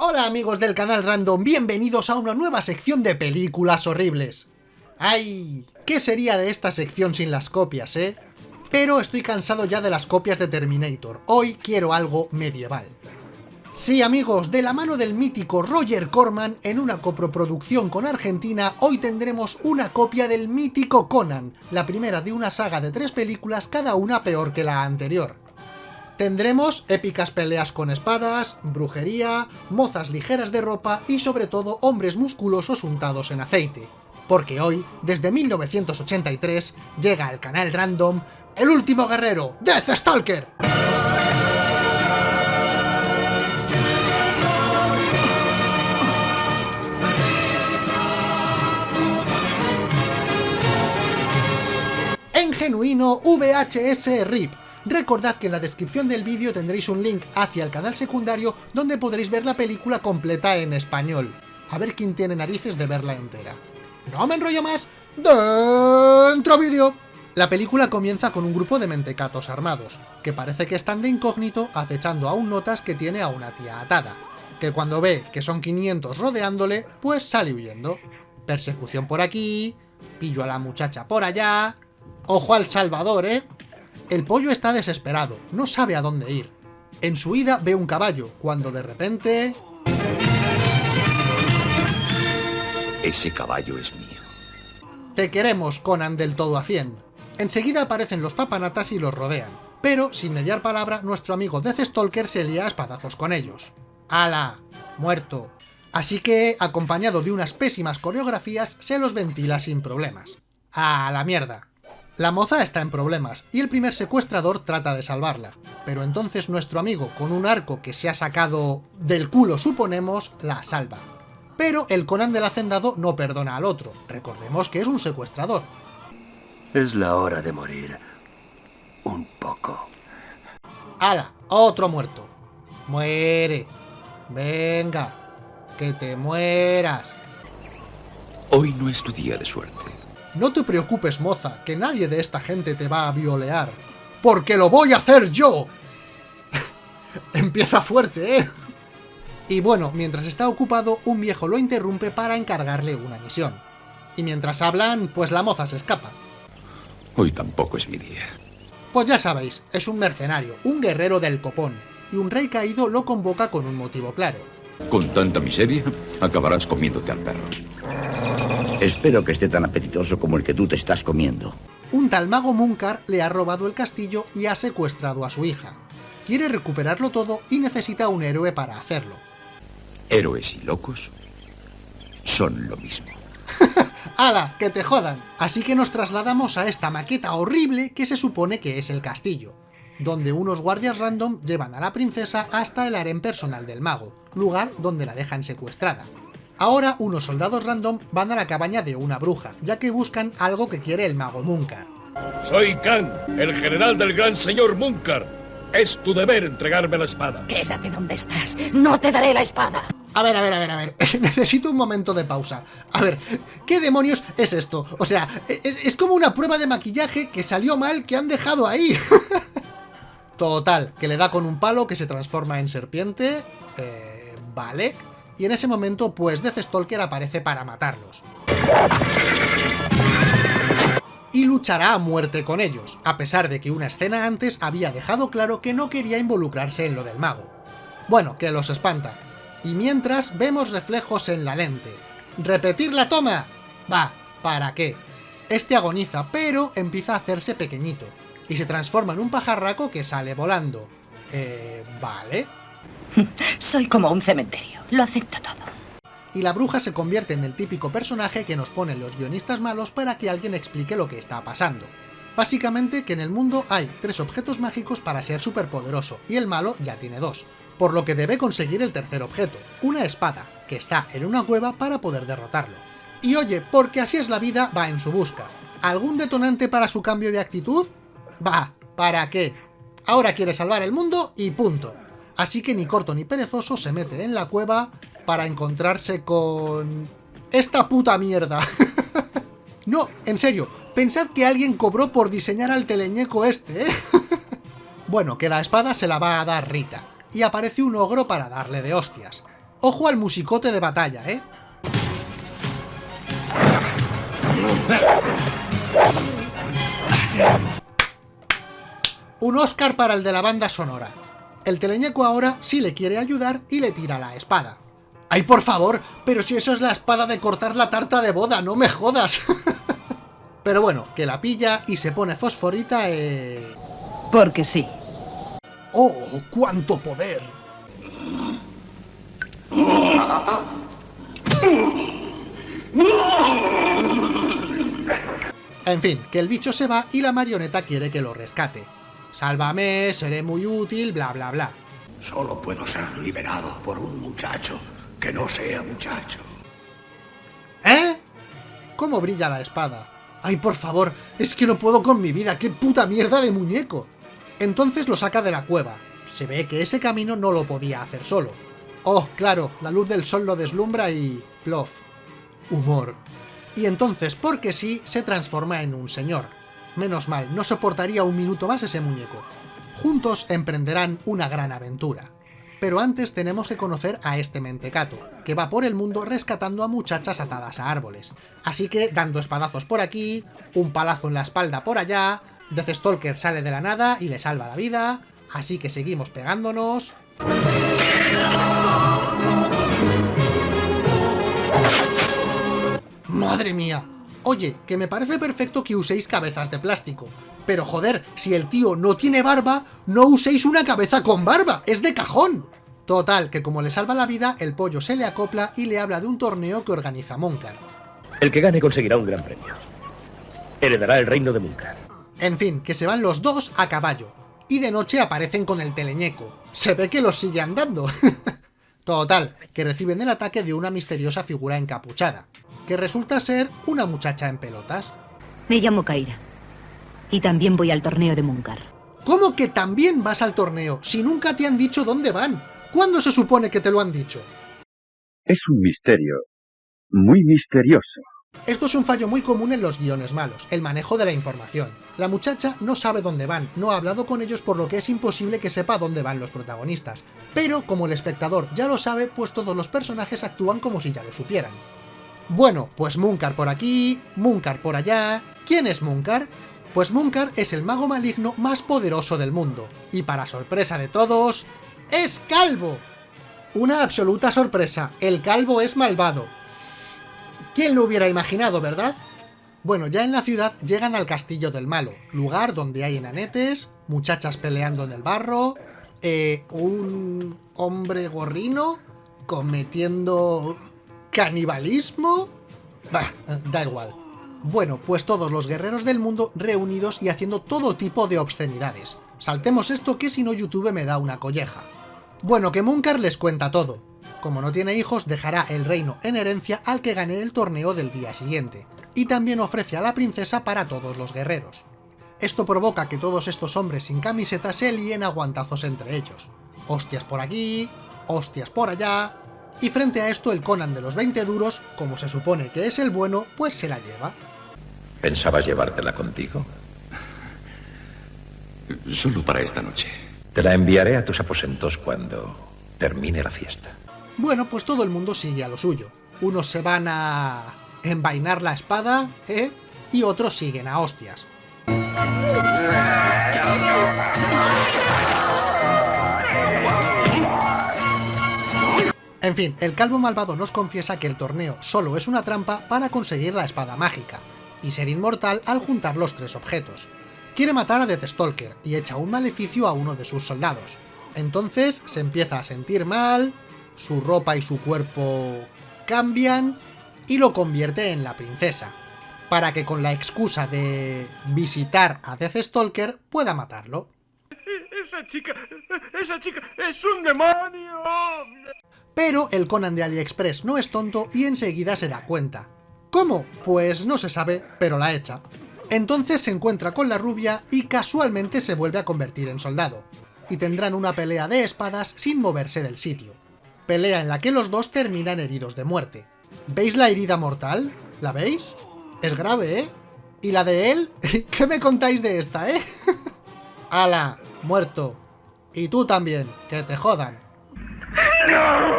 Hola amigos del canal Random, bienvenidos a una nueva sección de películas horribles. ¡Ay! ¿Qué sería de esta sección sin las copias, eh? Pero estoy cansado ya de las copias de Terminator, hoy quiero algo medieval. Sí amigos, de la mano del mítico Roger Corman, en una coproproducción con Argentina, hoy tendremos una copia del mítico Conan, la primera de una saga de tres películas, cada una peor que la anterior. Tendremos épicas peleas con espadas, brujería, mozas ligeras de ropa y sobre todo hombres musculosos untados en aceite. Porque hoy, desde 1983, llega al canal Random el último guerrero, Death Stalker. En genuino VHS RIP, Recordad que en la descripción del vídeo tendréis un link hacia el canal secundario donde podréis ver la película completa en español. A ver quién tiene narices de verla entera. No me enrollo más, ¡dentro vídeo! La película comienza con un grupo de mentecatos armados, que parece que están de incógnito acechando a notas que tiene a una tía atada, que cuando ve que son 500 rodeándole, pues sale huyendo. Persecución por aquí, pillo a la muchacha por allá... Ojo al Salvador, ¿eh? El pollo está desesperado, no sabe a dónde ir. En su ida ve un caballo, cuando de repente... Ese caballo es mío. Te queremos, Conan del todo a 100. Enseguida aparecen los papanatas y los rodean, pero sin mediar palabra nuestro amigo Death Stalker se lía a espadazos con ellos. ¡Hala! Muerto. Así que, acompañado de unas pésimas coreografías, se los ventila sin problemas. ¡A la mierda! La moza está en problemas, y el primer secuestrador trata de salvarla, pero entonces nuestro amigo, con un arco que se ha sacado del culo suponemos, la salva. Pero el Conan del Hacendado no perdona al otro, recordemos que es un secuestrador. Es la hora de morir. Un poco. ¡Hala! Otro muerto. Muere. Venga. Que te mueras. Hoy no es tu día de suerte. No te preocupes, moza, que nadie de esta gente te va a violear. ¡Porque lo voy a hacer yo! Empieza fuerte, ¿eh? Y bueno, mientras está ocupado, un viejo lo interrumpe para encargarle una misión. Y mientras hablan, pues la moza se escapa. Hoy tampoco es mi día. Pues ya sabéis, es un mercenario, un guerrero del copón, y un rey caído lo convoca con un motivo claro. Con tanta miseria, acabarás comiéndote al perro. Espero que esté tan apetitoso como el que tú te estás comiendo. Un tal mago Munkar le ha robado el castillo y ha secuestrado a su hija. Quiere recuperarlo todo y necesita un héroe para hacerlo. Héroes y locos son lo mismo. ¡Hala! ¡Que te jodan! Así que nos trasladamos a esta maqueta horrible que se supone que es el castillo, donde unos guardias random llevan a la princesa hasta el harén personal del mago, lugar donde la dejan secuestrada. Ahora unos soldados random van a la cabaña de una bruja, ya que buscan algo que quiere el mago Munkar. Soy Khan, el general del gran señor Munkar. Es tu deber entregarme la espada. Quédate donde estás. No te daré la espada. A ver, a ver, a ver, a ver. Necesito un momento de pausa. A ver, ¿qué demonios es esto? O sea, e, e, es como una prueba de maquillaje que salió mal que han dejado ahí. Total, que le da con un palo que se transforma en serpiente. Eh, vale y en ese momento pues Death Stalker aparece para matarlos. Y luchará a muerte con ellos, a pesar de que una escena antes había dejado claro que no quería involucrarse en lo del mago. Bueno, que los espanta. Y mientras vemos reflejos en la lente. ¿Repetir la toma? Va, ¿para qué? Este agoniza, pero empieza a hacerse pequeñito, y se transforma en un pajarraco que sale volando. Eh, vale. Soy como un cementerio, lo acepto todo. Y la bruja se convierte en el típico personaje que nos ponen los guionistas malos para que alguien explique lo que está pasando. Básicamente que en el mundo hay tres objetos mágicos para ser superpoderoso, y el malo ya tiene dos, por lo que debe conseguir el tercer objeto, una espada, que está en una cueva para poder derrotarlo. Y oye, porque así es la vida, va en su busca. ¿Algún detonante para su cambio de actitud? Va, ¿para qué? Ahora quiere salvar el mundo y punto. Así que ni corto ni perezoso se mete en la cueva para encontrarse con... ¡Esta puta mierda! no, en serio, pensad que alguien cobró por diseñar al teleñeco este, ¿eh? bueno, que la espada se la va a dar Rita, y aparece un ogro para darle de hostias. Ojo al musicote de batalla, ¿eh? Un Oscar para el de la banda sonora. El teleñeco ahora sí le quiere ayudar y le tira la espada. ¡Ay, por favor! Pero si eso es la espada de cortar la tarta de boda, no me jodas. Pero bueno, que la pilla y se pone fosforita eh... Porque sí. ¡Oh, cuánto poder! En fin, que el bicho se va y la marioneta quiere que lo rescate. Sálvame, seré muy útil, bla bla bla. Solo puedo ser liberado por un muchacho que no sea muchacho. ¿Eh? ¿Cómo brilla la espada? ¡Ay, por favor! Es que no puedo con mi vida, ¡qué puta mierda de muñeco! Entonces lo saca de la cueva. Se ve que ese camino no lo podía hacer solo. Oh, claro, la luz del sol lo deslumbra y... plof. Humor. Y entonces, porque sí, se transforma en un señor. Menos mal, no soportaría un minuto más ese muñeco. Juntos emprenderán una gran aventura. Pero antes tenemos que conocer a este mentecato, que va por el mundo rescatando a muchachas atadas a árboles. Así que, dando espadazos por aquí, un palazo en la espalda por allá, Death Stalker sale de la nada y le salva la vida, así que seguimos pegándonos... ¡Madre mía! Oye, que me parece perfecto que uséis cabezas de plástico. Pero joder, si el tío no tiene barba, no uséis una cabeza con barba, es de cajón. Total, que como le salva la vida, el pollo se le acopla y le habla de un torneo que organiza Munkar. El que gane conseguirá un gran premio. Heredará el reino de Munkar. En fin, que se van los dos a caballo. Y de noche aparecen con el teleñeco. Se ve que los sigue andando. Total, que reciben el ataque de una misteriosa figura encapuchada, que resulta ser una muchacha en pelotas. Me llamo Kaira. Y también voy al torneo de Munkar. ¿Cómo que también vas al torneo, si nunca te han dicho dónde van? ¿Cuándo se supone que te lo han dicho? Es un misterio. Muy misterioso. Esto es un fallo muy común en los guiones malos, el manejo de la información. La muchacha no sabe dónde van, no ha hablado con ellos por lo que es imposible que sepa dónde van los protagonistas. Pero como el espectador ya lo sabe, pues todos los personajes actúan como si ya lo supieran. Bueno, pues Munkar por aquí, Munkar por allá... ¿Quién es Munkar? Pues Munkar es el mago maligno más poderoso del mundo, y para sorpresa de todos, ¡es calvo! Una absoluta sorpresa, el calvo es malvado. ¿Quién lo hubiera imaginado, verdad? Bueno, ya en la ciudad llegan al Castillo del Malo, lugar donde hay enanetes, muchachas peleando en el barro, eh, un hombre gorrino cometiendo canibalismo... Bah, da igual. Bueno, pues todos los guerreros del mundo reunidos y haciendo todo tipo de obscenidades. Saltemos esto que si no YouTube me da una colleja. Bueno, que Munkar les cuenta todo. Como no tiene hijos, dejará el reino en herencia al que gane el torneo del día siguiente, y también ofrece a la princesa para todos los guerreros. Esto provoca que todos estos hombres sin camiseta se líen a guantazos entre ellos. Hostias por aquí, hostias por allá... Y frente a esto el Conan de los 20 duros, como se supone que es el bueno, pues se la lleva. ¿Pensabas llevártela contigo? Solo para esta noche. Te la enviaré a tus aposentos cuando termine la fiesta. Bueno, pues todo el mundo sigue a lo suyo. Unos se van a envainar la espada, ¿eh? Y otros siguen a hostias. En fin, el calvo malvado nos confiesa que el torneo solo es una trampa para conseguir la espada mágica, y ser inmortal al juntar los tres objetos. Quiere matar a Deathstalker y echa un maleficio a uno de sus soldados. Entonces se empieza a sentir mal, su ropa y su cuerpo cambian y lo convierte en la princesa, para que con la excusa de visitar a Deathstalker pueda matarlo. ¡Esa chica! ¡Esa chica es un demonio! Pero el Conan de AliExpress no es tonto y enseguida se da cuenta. ¿Cómo? Pues no se sabe, pero la echa. Entonces se encuentra con la rubia y casualmente se vuelve a convertir en soldado. Y tendrán una pelea de espadas sin moverse del sitio. Pelea en la que los dos terminan heridos de muerte. ¿Veis la herida mortal? ¿La veis? Es grave, ¿eh? ¿Y la de él? ¿Qué me contáis de esta, eh? ¡Hala! Muerto. Y tú también, que te jodan. ¡No!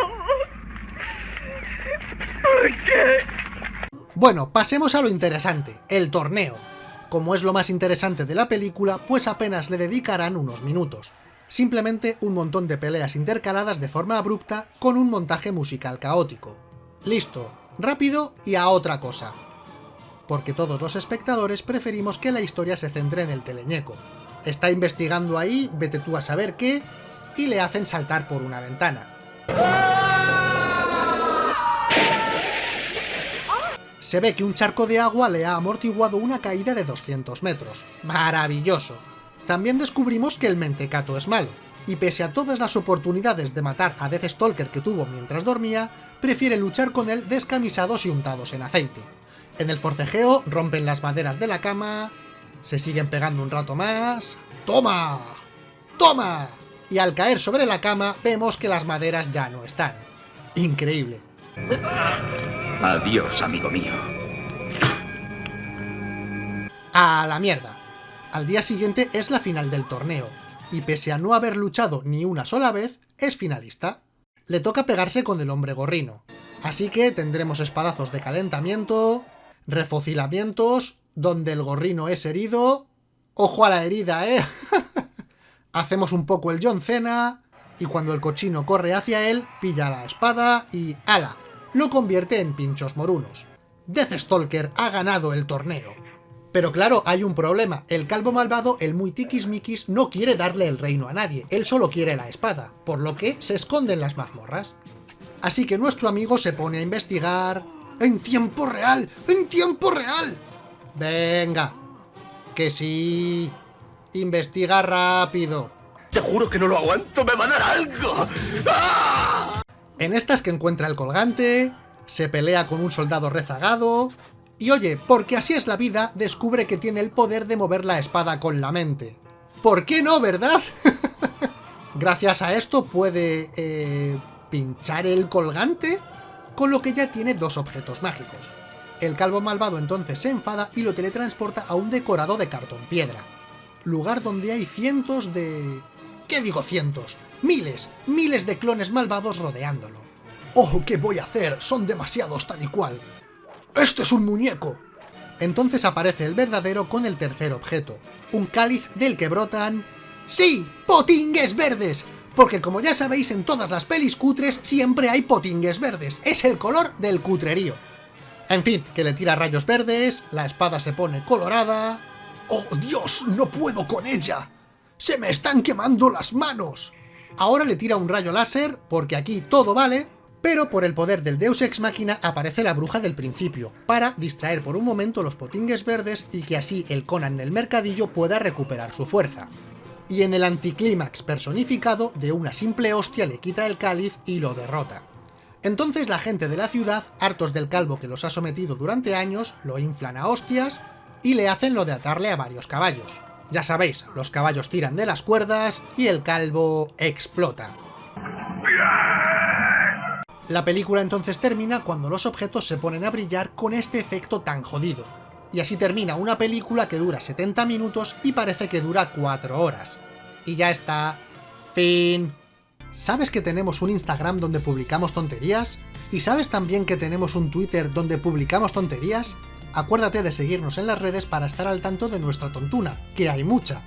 ¿Por qué? Bueno, pasemos a lo interesante, el torneo. Como es lo más interesante de la película, pues apenas le dedicarán unos minutos. Simplemente un montón de peleas intercaladas de forma abrupta con un montaje musical caótico. Listo, rápido y a otra cosa. Porque todos los espectadores preferimos que la historia se centre en el teleñeco. Está investigando ahí, vete tú a saber qué, y le hacen saltar por una ventana. Se ve que un charco de agua le ha amortiguado una caída de 200 metros. ¡Maravilloso! También descubrimos que el mentecato es malo, y pese a todas las oportunidades de matar a Deathstalker que tuvo mientras dormía, prefiere luchar con él descamisados y untados en aceite. En el forcejeo rompen las maderas de la cama, se siguen pegando un rato más... ¡Toma! ¡Toma! Y al caer sobre la cama vemos que las maderas ya no están. Increíble. Adiós, amigo mío. A la mierda. Al día siguiente es la final del torneo, y pese a no haber luchado ni una sola vez, es finalista. Le toca pegarse con el hombre gorrino, así que tendremos espadazos de calentamiento, refocilamientos, donde el gorrino es herido... ¡Ojo a la herida, eh! Hacemos un poco el John Cena, y cuando el cochino corre hacia él, pilla la espada y ¡ala! Lo convierte en pinchos morunos. Deathstalker ha ganado el torneo. Pero claro, hay un problema. El calvo malvado, el muy tiquismiquis, no quiere darle el reino a nadie. Él solo quiere la espada, por lo que se esconde en las mazmorras. Así que nuestro amigo se pone a investigar... ¡En tiempo real! ¡En tiempo real! Venga. Que sí... Investiga rápido. Te juro que no lo aguanto, me va a dar algo. ¡Ah! En estas que encuentra el colgante, se pelea con un soldado rezagado, y oye, porque así es la vida, descubre que tiene el poder de mover la espada con la mente. ¿Por qué no, verdad? Gracias a esto puede... Eh, pinchar el colgante, con lo que ya tiene dos objetos mágicos. El calvo malvado entonces se enfada y lo teletransporta a un decorado de cartón piedra. Lugar donde hay cientos de... ¿Qué digo cientos? Miles, miles de clones malvados rodeándolo. ¡Oh, qué voy a hacer! Son demasiados tal y cual. ¡Este es un muñeco! Entonces aparece el verdadero con el tercer objeto, un cáliz del que brotan... ¡Sí! ¡Potingues verdes! Porque como ya sabéis, en todas las pelis cutres siempre hay potingues verdes, es el color del cutrerío. En fin, que le tira rayos verdes, la espada se pone colorada... ¡Oh, Dios! ¡No puedo con ella! ¡Se me están quemando las manos! Ahora le tira un rayo láser, porque aquí todo vale, pero por el poder del Deus Ex Machina aparece la bruja del principio, para distraer por un momento los potingues verdes y que así el Conan del mercadillo pueda recuperar su fuerza. Y en el anticlímax personificado, de una simple hostia le quita el cáliz y lo derrota. Entonces la gente de la ciudad, hartos del calvo que los ha sometido durante años, lo inflan a hostias y le hacen lo de atarle a varios caballos. Ya sabéis, los caballos tiran de las cuerdas y el calvo explota. La película entonces termina cuando los objetos se ponen a brillar con este efecto tan jodido. Y así termina una película que dura 70 minutos y parece que dura 4 horas. Y ya está. Fin. ¿Sabes que tenemos un Instagram donde publicamos tonterías? ¿Y sabes también que tenemos un Twitter donde publicamos tonterías? Acuérdate de seguirnos en las redes para estar al tanto de nuestra tontuna, que hay mucha.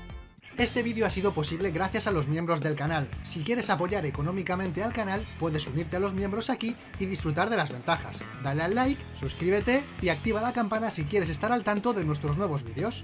Este vídeo ha sido posible gracias a los miembros del canal. Si quieres apoyar económicamente al canal, puedes unirte a los miembros aquí y disfrutar de las ventajas. Dale al like, suscríbete y activa la campana si quieres estar al tanto de nuestros nuevos vídeos.